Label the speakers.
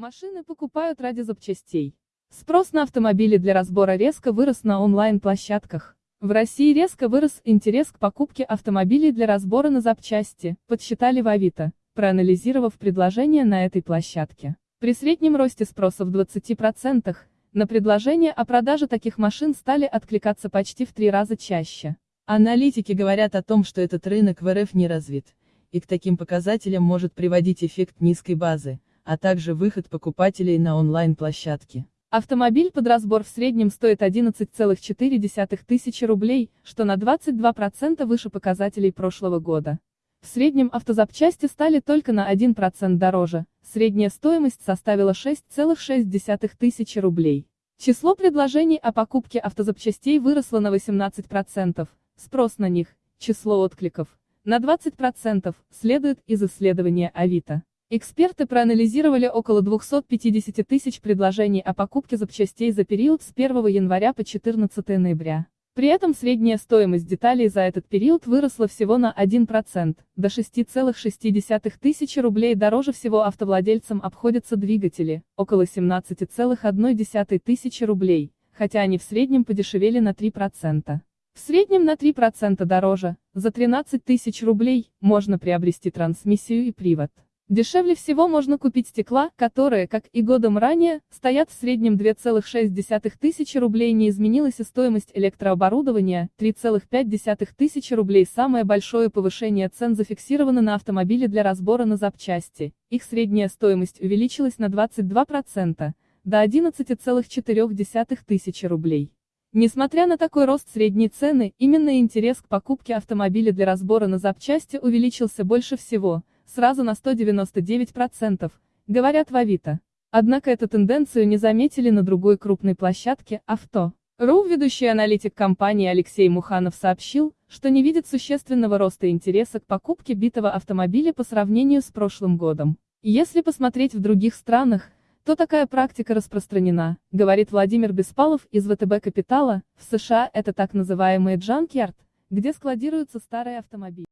Speaker 1: Машины покупают ради запчастей. Спрос на автомобили для разбора резко вырос на онлайн-площадках. В России резко вырос интерес к покупке автомобилей для разбора на запчасти, подсчитали в Авито, проанализировав предложения на этой площадке. При среднем росте спроса в 20%, на предложения о продаже таких машин стали откликаться почти в три раза чаще.
Speaker 2: Аналитики говорят о том, что этот рынок в РФ не развит, и к таким показателям может приводить эффект низкой базы, а также выход покупателей на онлайн-площадки.
Speaker 1: Автомобиль под разбор в среднем стоит 11,4 тысячи рублей, что на 22% выше показателей прошлого года. В среднем автозапчасти стали только на 1% дороже, средняя стоимость составила 6,6 тысячи рублей. Число предложений о покупке автозапчастей выросло на 18%, спрос на них, число откликов, на 20%, следует из исследования Авито. Эксперты проанализировали около 250 тысяч предложений о покупке запчастей за период с 1 января по 14 ноября. При этом средняя стоимость деталей за этот период выросла всего на 1%, до 6,6 тысячи рублей дороже всего автовладельцам обходятся двигатели, около 17,1 тысячи рублей, хотя они в среднем подешевели на 3%. В среднем на 3% дороже, за 13 тысяч рублей, можно приобрести трансмиссию и привод. Дешевле всего можно купить стекла, которые, как и годом ранее, стоят в среднем 2,6 тысячи рублей не изменилась и стоимость электрооборудования, 3,5 тысячи рублей. Самое большое повышение цен зафиксировано на автомобили для разбора на запчасти, их средняя стоимость увеличилась на 22%, до 11,4 тысячи рублей. Несмотря на такой рост средней цены, именно интерес к покупке автомобиля для разбора на запчасти увеличился больше всего – сразу на 199%, говорят в Авито. Однако эту тенденцию не заметили на другой крупной площадке, авто. РУ ведущий аналитик компании Алексей Муханов сообщил, что не видит существенного роста интереса к покупке битого автомобиля по сравнению с прошлым годом. Если посмотреть в других странах, то такая практика распространена, говорит Владимир Беспалов из ВТБ Капитала, в США это так называемые джанкьярд, где складируются старые автомобили.